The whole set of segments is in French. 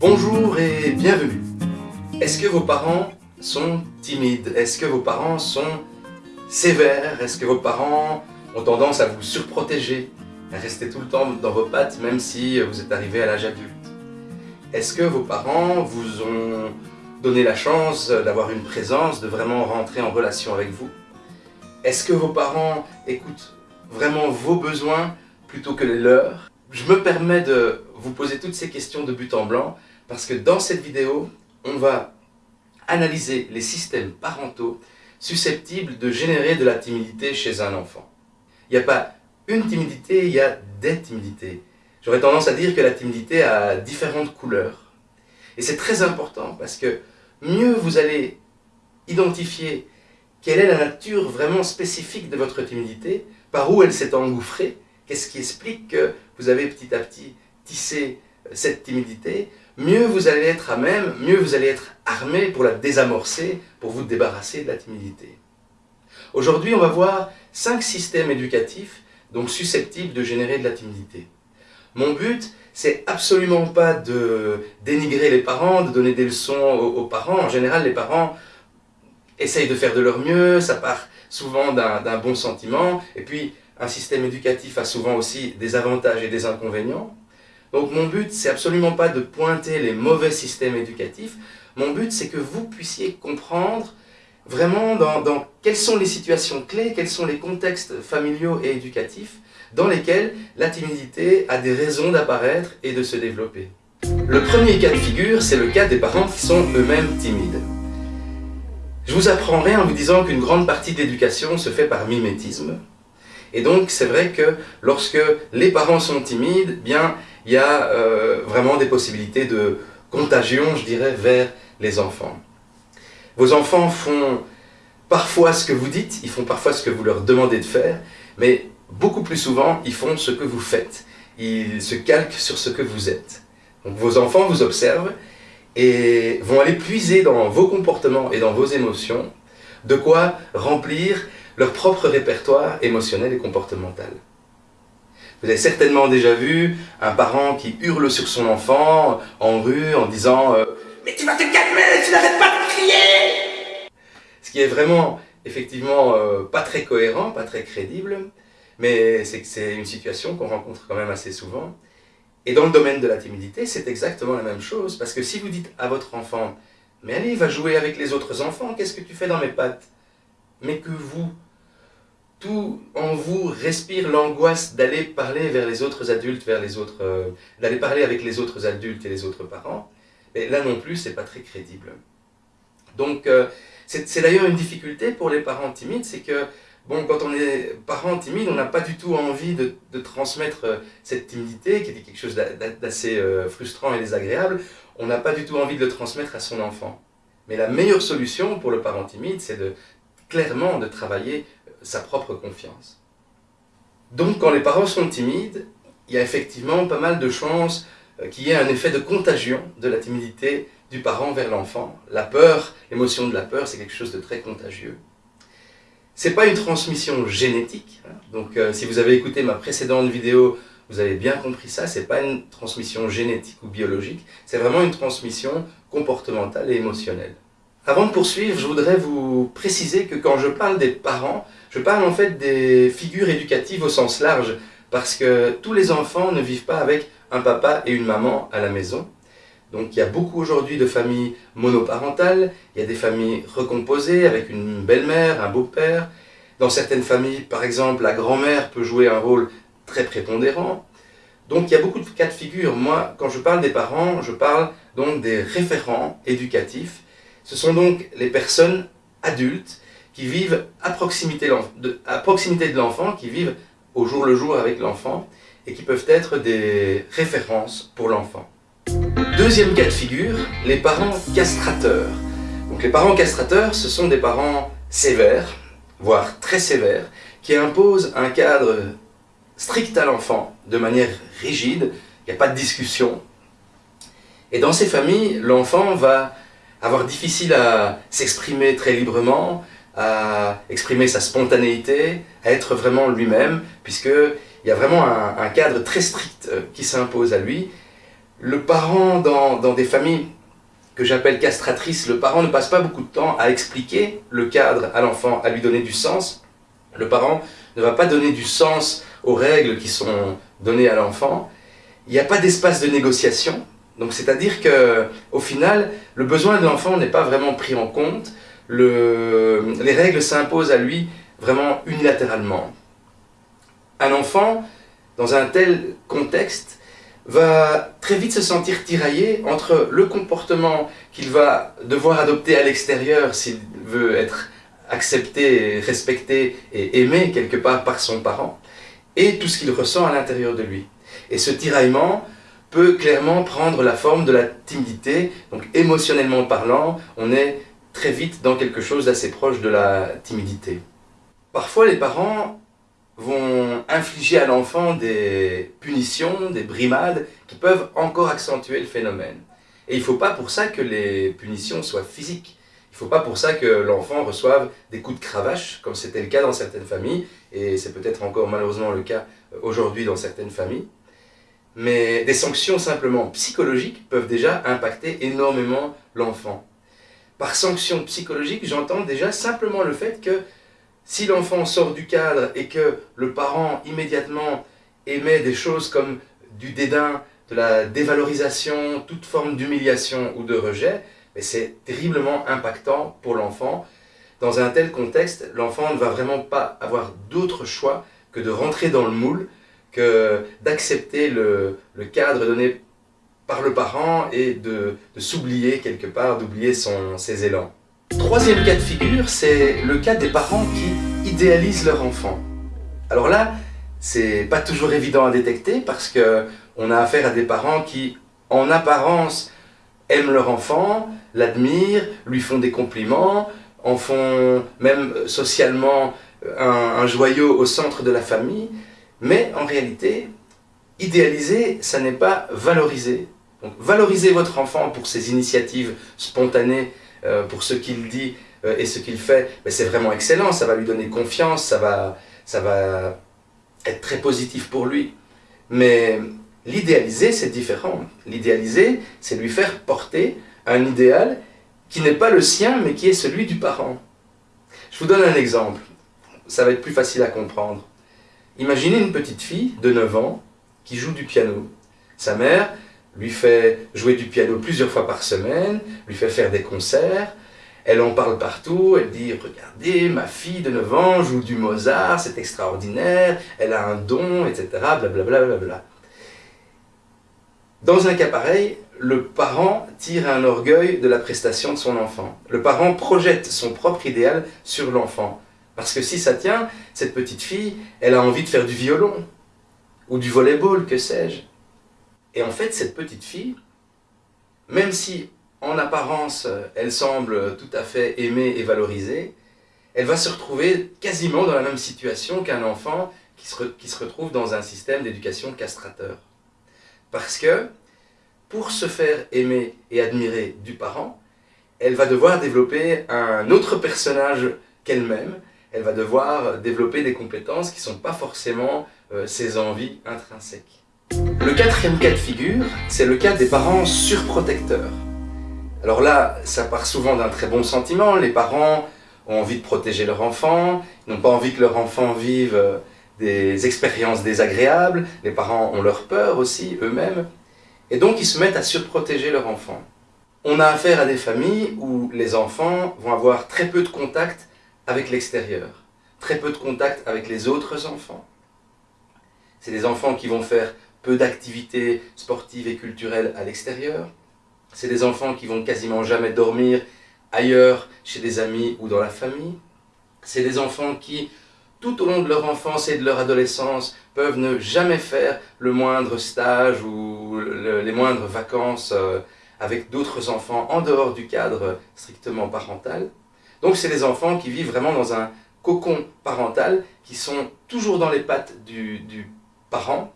Bonjour et bienvenue. Est-ce que vos parents sont timides? Est-ce que vos parents sont sévères? Est-ce que vos parents ont tendance à vous surprotéger? À rester tout le temps dans vos pattes même si vous êtes arrivé à l'âge adulte. Est-ce que vos parents vous ont donné la chance d'avoir une présence, de vraiment rentrer en relation avec vous? Est-ce que vos parents écoutent vraiment vos besoins plutôt que les leurs? Je me permets de vous poser toutes ces questions de but en blanc parce que dans cette vidéo, on va analyser les systèmes parentaux susceptibles de générer de la timidité chez un enfant. Il n'y a pas une timidité, il y a des timidités. J'aurais tendance à dire que la timidité a différentes couleurs. Et c'est très important parce que mieux vous allez identifier quelle est la nature vraiment spécifique de votre timidité, par où elle s'est engouffrée, qu'est-ce qui explique que vous avez petit à petit tissé cette timidité, mieux vous allez être à même, mieux vous allez être armé pour la désamorcer, pour vous débarrasser de la timidité. Aujourd'hui, on va voir cinq systèmes éducatifs donc susceptibles de générer de la timidité. Mon but, c'est absolument pas de dénigrer les parents, de donner des leçons aux, parents. En général, les parents essayent de faire de leur mieux, ça part souvent d'un bon sentiment, et puis un système éducatif a souvent aussi des avantages et des inconvénients. Donc mon but, c'est absolument pas de pointer les mauvais systèmes éducatifs. Mon but, c'est que vous puissiez comprendre vraiment dans, quelles sont les situations clés, quels sont les contextes familiaux et éducatifs dans lesquels la timidité a des raisons d'apparaître et de se développer. Le premier cas de figure, c'est le cas des parents qui sont eux-mêmes timides. Je vous apprends rien en vous disant qu'une grande partie de l'éducation se fait par mimétisme. Et donc, c'est vrai que lorsque les parents sont timides, bien, il y a euh, vraiment des possibilités de contagion, je dirais, vers les enfants. Vos enfants font parfois ce que vous dites, ils font parfois ce que vous leur demandez de faire, mais beaucoup plus souvent, ils font ce que vous faites. Ils se calquent sur ce que vous êtes. Donc vos enfants vous observent et vont aller puiser dans vos comportements et dans vos émotions de quoi remplir leur propre répertoire émotionnel et comportemental. Vous avez certainement déjà vu un parent qui hurle sur son enfant en rue en disant euh, Mais tu vas te calmer, tu n'arrêtes pas de crier !» Ce qui est vraiment, effectivement, euh, pas très cohérent, pas très crédible, mais c'est c'est une situation qu'on rencontre quand même assez souvent. Et dans le domaine de la timidité, c'est exactement la même chose, parce que si vous dites à votre enfant « Mais allez, va jouer avec les autres enfants, qu'est-ce que tu fais dans mes pattes ?» Mais que vous, tout en vous respire l'angoisse d'aller parler vers les autres adultes, vers les autres, euh, d'aller parler avec les autres adultes et les autres parents, mais là non plus, c'est pas très crédible. Donc, euh, c'est d'ailleurs une difficulté pour les parents timides, c'est que, bon, quand on est parent timide, on n'a pas du tout envie de, transmettre euh, cette timidité, qui est quelque chose d'assez frustrant et désagréable, on n'a pas du tout envie de le transmettre à son enfant. Mais la meilleure solution pour le parent timide, c'est de clairement de travailler sa propre confiance. Donc quand les parents sont timides, il y a effectivement pas mal de chances euh, qu'il y ait un effet de contagion de la timidité du parent vers l'enfant. La peur, l'émotion de la peur, c'est quelque chose de très contagieux. C'est pas une transmission génétique, hein. donc euh, si vous avez écouté ma précédente vidéo, vous avez bien compris ça, c'est pas une transmission génétique ou biologique, c'est vraiment une transmission comportementale et émotionnelle. Avant de poursuivre, je voudrais vous préciser que quand je parle des parents, je parle en fait des figures éducatives au sens large, parce que tous les enfants ne vivent pas avec un papa et une maman à la maison. Donc il y a beaucoup aujourd'hui de familles monoparentales, il y a des familles recomposées avec une belle-mère, un beau-père. Dans certaines familles, par exemple, la grand-mère peut jouer un rôle très prépondérant. Donc il y a beaucoup de cas de figure. Moi, quand je parle des parents, je parle donc des référents éducatifs ce sont donc les personnes adultes qui vivent à proximité, de, l'enfant, qui vivent au jour le jour avec l'enfant et qui peuvent être des références pour l'enfant. Deuxième cas de figure, les parents castrateurs. Donc les parents castrateurs, ce sont des parents sévères, voire très sévères, qui imposent un cadre strict à l'enfant, de manière rigide, il n'y a pas de discussion. Et dans ces familles, l'enfant va avoir difficile à s'exprimer très librement, à exprimer sa spontanéité, à être vraiment lui-même, puisqu'il y a vraiment un, cadre très strict euh, qui s'impose à lui. Le parent, dans, dans des familles que j'appelle castratrices, le parent ne passe pas beaucoup de temps à expliquer le cadre à l'enfant, à lui donner du sens. Le parent ne va pas donner du sens aux règles qui sont données à l'enfant. Il n'y a pas d'espace de négociation. Donc c'est-à-dire que au final, le besoin de l'enfant n'est pas vraiment pris en compte. Le, les règles s'imposent à lui vraiment unilatéralement. Un enfant, dans un tel contexte, va très vite se sentir tiraillé entre le comportement qu'il va devoir adopter à l'extérieur s'il veut être accepté, respecté et aimé quelque part par son parent, et tout ce qu'il ressent à l'intérieur de lui. Et ce tiraillement peut clairement prendre la forme de la timidité, donc émotionnellement parlant, on est très vite dans quelque chose d'assez proche de la timidité. Parfois les parents vont infliger à l'enfant des punitions, des brimades, qui peuvent encore accentuer le phénomène. Et il ne faut pas pour ça que les punitions soient physiques. Il ne faut pas pour ça que l'enfant reçoive des coups de cravache, comme c'était le cas dans certaines familles, et c'est peut-être encore malheureusement le cas aujourd'hui dans certaines familles. Mais des sanctions simplement psychologiques peuvent déjà impacter énormément l'enfant. Par sanction psychologique, j'entends déjà simplement le fait que si l'enfant sort du cadre et que le parent immédiatement émet des choses comme du dédain, de la dévalorisation, toute forme d'humiliation ou de rejet, c'est terriblement impactant pour l'enfant. Dans un tel contexte, l'enfant ne va vraiment pas avoir d'autre choix que de rentrer dans le moule, que d'accepter le, cadre donné par le parent et de, s'oublier quelque part, d'oublier ses élans. Troisième cas de figure, c'est le cas des parents qui idéalisent leur enfant. Alors là, c'est pas toujours évident à détecter parce que on a affaire à des parents qui, en apparence, aiment leur enfant, l'admirent, lui font des compliments, en font même socialement un, joyau au centre de la famille, mais en réalité, idéaliser, ça n'est pas valoriser. Donc valoriser votre enfant pour ses initiatives spontanées, euh, pour ce qu'il dit euh, et ce qu'il fait, c'est vraiment excellent, ça va lui donner confiance, ça va, ça va être très positif pour lui. Mais l'idéaliser, c'est différent. L'idéaliser, c'est lui faire porter un idéal qui n'est pas le sien, mais qui est celui du parent. Je vous donne un exemple, ça va être plus facile à comprendre. Imaginez une petite fille de 9 ans qui joue du piano. Sa mère lui fait jouer du piano plusieurs fois par semaine, lui fait faire des concerts, elle en parle partout, elle dit « Regardez, ma fille de 9 ans joue du Mozart, c'est extraordinaire, elle a un don, etc. » blablabla. Bla, Dans un cas pareil, le parent tire un orgueil de la prestation de son enfant. Le parent projette son propre idéal sur l'enfant. Parce que si ça tient, cette petite fille, elle a envie de faire du violon, ou du volleyball, que sais-je. Et en fait, cette petite fille, même si en apparence, elle semble tout à fait aimée et valorisée, elle va se retrouver quasiment dans la même situation qu'un enfant qui se, qui se retrouve dans un système d'éducation castrateur. Parce que, pour se faire aimer et admirer du parent, elle va devoir développer un autre personnage qu'elle-même, elle va devoir développer des compétences qui ne sont pas forcément euh, ses envies intrinsèques. Le quatrième cas de figure, c'est le cas des parents surprotecteurs. Alors là, ça part souvent d'un très bon sentiment, les parents ont envie de protéger leur enfant, ils n'ont pas envie que leur enfant vive euh, des expériences désagréables, les parents ont leur peur aussi, eux-mêmes, et donc ils se mettent à surprotéger leur enfant. On a affaire à des familles où les enfants vont avoir très peu de contact avec l'extérieur, très peu de contact avec les autres enfants. C'est des enfants qui vont faire peu d'activités sportives et culturelles à l'extérieur. C'est des enfants qui vont quasiment jamais dormir ailleurs, chez des amis ou dans la famille. C'est des enfants qui, tout au long de leur enfance et de leur adolescence, peuvent ne jamais faire le moindre stage ou les moindres vacances euh, avec d'autres enfants en dehors du cadre strictement parental. Donc c'est des enfants qui vivent vraiment dans un cocon parental, qui sont toujours dans les pattes du, parent,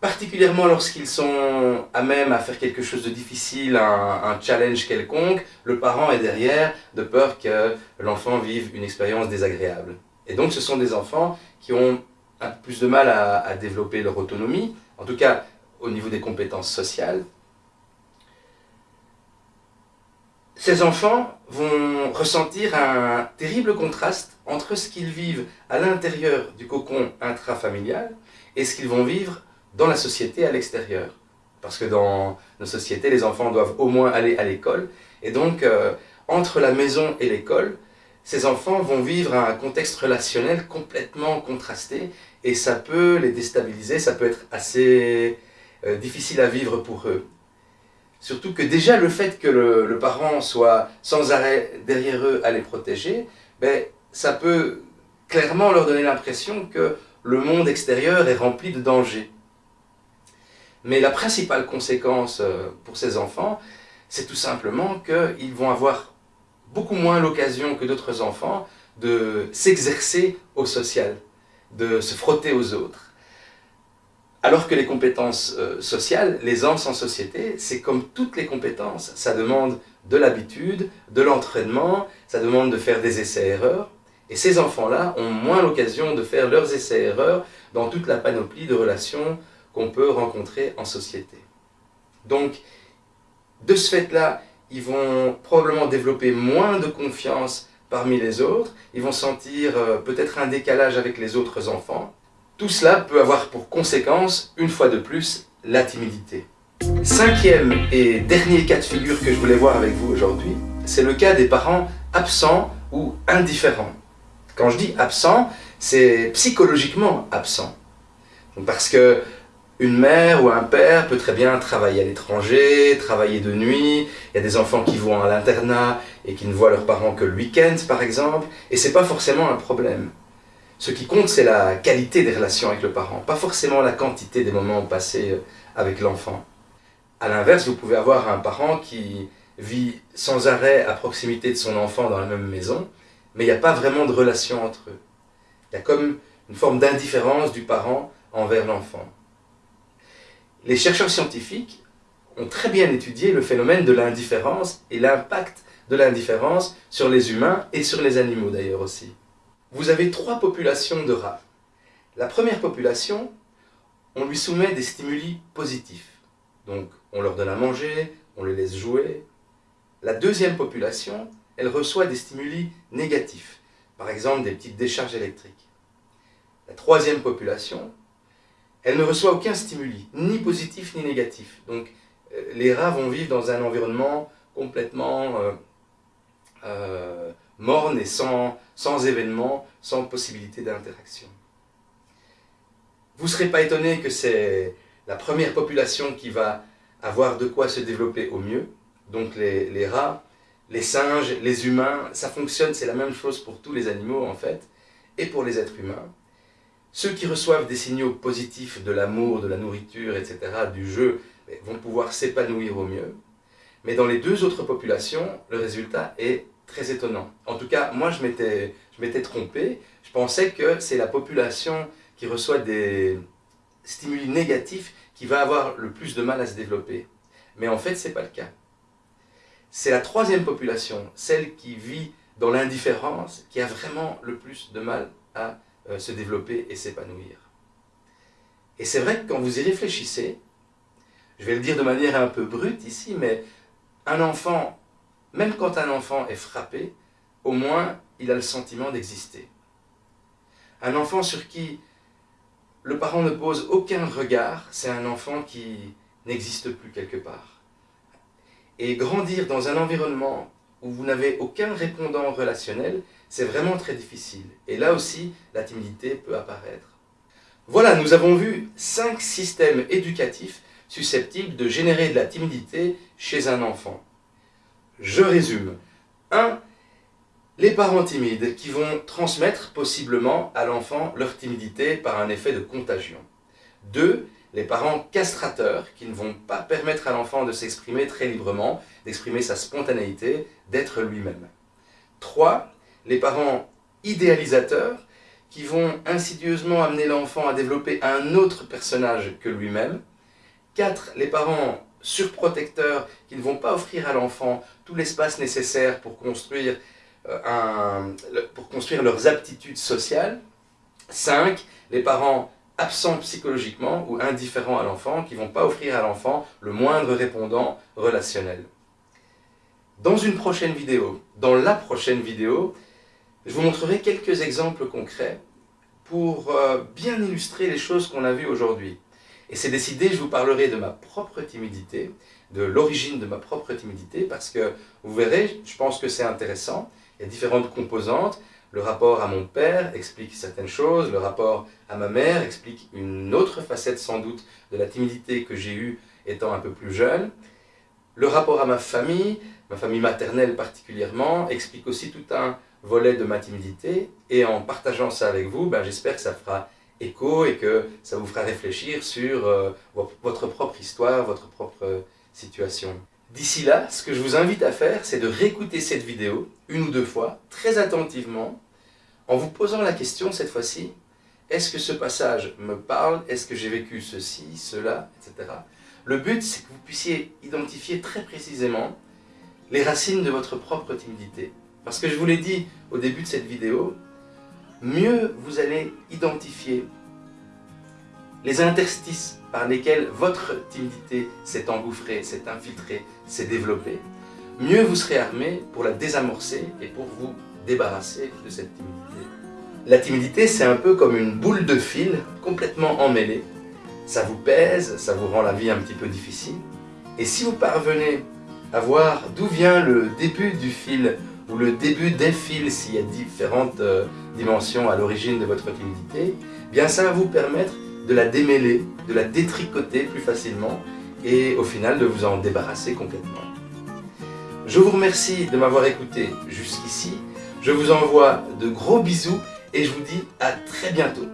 particulièrement lorsqu'ils sont à même à faire quelque chose de difficile, un, challenge quelconque, le parent est derrière de peur que l'enfant vive une expérience désagréable. Et donc ce sont des enfants qui ont un peu plus de mal à, à développer leur autonomie, en tout cas au niveau des compétences sociales, ces enfants vont ressentir un terrible contraste entre ce qu'ils vivent à l'intérieur du cocon intrafamilial et ce qu'ils vont vivre dans la société à l'extérieur. Parce que dans nos sociétés, les enfants doivent au moins aller à l'école. Et donc, euh, entre la maison et l'école, ces enfants vont vivre un contexte relationnel complètement contrasté et ça peut les déstabiliser, ça peut être assez euh, difficile à vivre pour eux. Surtout que déjà le fait que le, parent soit sans arrêt derrière eux à les protéger, ben, ça peut clairement leur donner l'impression que le monde extérieur est rempli de dangers. Mais la principale conséquence euh, pour ces enfants, c'est tout simplement qu'ils vont avoir beaucoup moins l'occasion que d'autres enfants de s'exercer au social, de se frotter aux autres. Alors que les compétences euh, sociales, l'aisance en société, c'est comme toutes les compétences, ça demande de l'habitude, de l'entraînement, ça demande de faire des essais-erreurs. Et ces enfants-là ont moins l'occasion de faire leurs essais-erreurs dans toute la panoplie de relations qu'on peut rencontrer en société. Donc, de ce fait-là, ils vont probablement développer moins de confiance parmi les autres, ils vont sentir euh, peut-être un décalage avec les autres enfants, tout cela peut avoir pour conséquence, une fois de plus, la timidité. Cinquième et dernier cas de figure que je voulais voir avec vous aujourd'hui, c'est le cas des parents absents ou indifférents. Quand je dis absent, c'est psychologiquement absent. Parce que une mère ou un père peut très bien travailler à l'étranger, travailler de nuit, il y a des enfants qui vont à l'internat et qui ne voient leurs parents que le week-end par exemple, et c'est pas forcément un problème. Ce qui compte, c'est la qualité des relations avec le parent, pas forcément la quantité des moments passés euh, avec l'enfant. A l'inverse, vous pouvez avoir un parent qui vit sans arrêt à proximité de son enfant dans la même maison, mais il n'y a pas vraiment de relation entre eux. Il y a comme une forme d'indifférence du parent envers l'enfant. Les chercheurs scientifiques ont très bien étudié le phénomène de l'indifférence et l'impact de l'indifférence sur les humains et sur les animaux d'ailleurs aussi vous avez trois populations de rats. La première population, on lui soumet des stimuli positifs. Donc, on leur donne à manger, on les laisse jouer. La deuxième population, elle reçoit des stimuli négatifs, par exemple des petites décharges électriques. La troisième population, elle ne reçoit aucun stimuli, ni positif ni négatif. Donc, euh, les rats vont vivre dans un environnement complètement euh, euh, morne et sans, sans événement, sans possibilité d'interaction. Vous ne serez pas étonné que c'est la première population qui va avoir de quoi se développer au mieux. Donc les, les rats, les singes, les humains, ça fonctionne, c'est la même chose pour tous les animaux en fait, et pour les êtres humains. Ceux qui reçoivent des signaux positifs de l'amour, de la nourriture, etc., du jeu, vont pouvoir s'épanouir au mieux. Mais dans les deux autres populations, le résultat est très étonnant. En tout cas, moi, je m'étais trompé. Je pensais que c'est la population qui reçoit des stimuli négatifs qui va avoir le plus de mal à se développer. Mais en fait, ce n'est pas le cas. C'est la troisième population, celle qui vit dans l'indifférence, qui a vraiment le plus de mal à euh, se développer et s'épanouir. Et c'est vrai que quand vous y réfléchissez, je vais le dire de manière un peu brute ici, mais un enfant même quand un enfant est frappé, au moins il a le sentiment d'exister. Un enfant sur qui le parent ne pose aucun regard, c'est un enfant qui n'existe plus quelque part. Et grandir dans un environnement où vous n'avez aucun répondant relationnel, c'est vraiment très difficile. Et là aussi, la timidité peut apparaître. Voilà, nous avons vu cinq systèmes éducatifs susceptibles de générer de la timidité chez un enfant. Je résume. 1. Les parents timides qui vont transmettre possiblement à l'enfant leur timidité par un effet de contagion. 2. Les parents castrateurs qui ne vont pas permettre à l'enfant de s'exprimer très librement, d'exprimer sa spontanéité, d'être lui-même. 3. Les parents idéalisateurs qui vont insidieusement amener l'enfant à développer un autre personnage que lui-même. 4. Les parents surprotecteurs qui ne vont pas offrir à l'enfant tout l'espace nécessaire pour construire, euh, un, pour construire leurs aptitudes sociales. 5. Les parents absents psychologiquement ou indifférents à l'enfant, qui ne vont pas offrir à l'enfant le moindre répondant relationnel. Dans une prochaine vidéo, dans la prochaine vidéo, je vous montrerai quelques exemples concrets pour euh, bien illustrer les choses qu'on a vues aujourd'hui. Et c'est décidé, je vous parlerai de ma propre timidité, de l'origine de ma propre timidité, parce que vous verrez, je pense que c'est intéressant, il y a différentes composantes, le rapport à mon père explique certaines choses, le rapport à ma mère explique une autre facette sans doute de la timidité que j'ai eue étant un peu plus jeune, le rapport à ma famille, ma famille maternelle particulièrement, explique aussi tout un volet de ma timidité, et en partageant ça avec vous, ben, j'espère que ça fera écho et que ça vous fera réfléchir sur euh, votre propre histoire, votre propre situation. D'ici là, ce que je vous invite à faire, c'est de réécouter cette vidéo une ou deux fois, très attentivement, en vous posant la question cette fois-ci, est-ce que ce passage me parle? Est-ce que j'ai vécu ceci, cela, etc. Le but, c'est que vous puissiez identifier très précisément les racines de votre propre timidité. Parce que je vous l'ai dit au début de cette vidéo, mieux vous allez identifier les interstices par lesquels votre timidité s'est engouffrée, s'est infiltrée, s'est développée, mieux vous serez armé pour la désamorcer et pour vous débarrasser de cette timidité. La timidité, c'est un peu comme une boule de fil complètement emmêlée. Ça vous pèse, ça vous rend la vie un petit peu difficile. Et si vous parvenez à voir d'où vient le début du fil ou le début des fils, s'il y a différentes euh, dimensions à l'origine de votre timidité, eh bien ça va vous permettre de la démêler, de la détricoter plus facilement et au final de vous en débarrasser complètement. Je vous remercie de m'avoir écouté jusqu'ici. Je vous envoie de gros bisous et je vous dis à très bientôt.